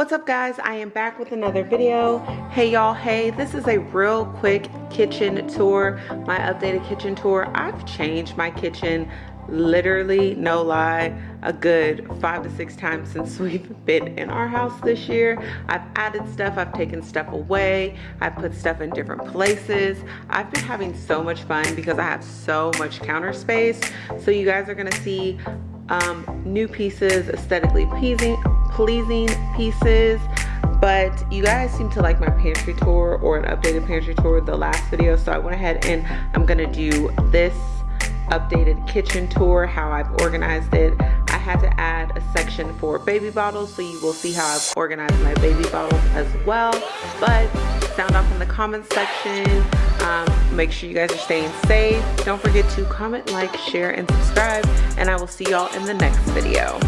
What's up guys? I am back with another video. Hey y'all, hey, this is a real quick kitchen tour, my updated kitchen tour. I've changed my kitchen literally, no lie, a good five to six times since we've been in our house this year. I've added stuff, I've taken stuff away, I've put stuff in different places. I've been having so much fun because I have so much counter space. So you guys are gonna see um, new pieces, aesthetically pleasing, pleasing pieces but you guys seem to like my pantry tour or an updated pantry tour the last video. So I went ahead and I'm gonna do this updated kitchen tour how I've organized it. I had to add a section for baby bottles so you will see how I've organized my baby bottles as well. But sound off in the comments section um, make sure you guys are staying safe. Don't forget to comment like share and subscribe and I will see y'all in the next video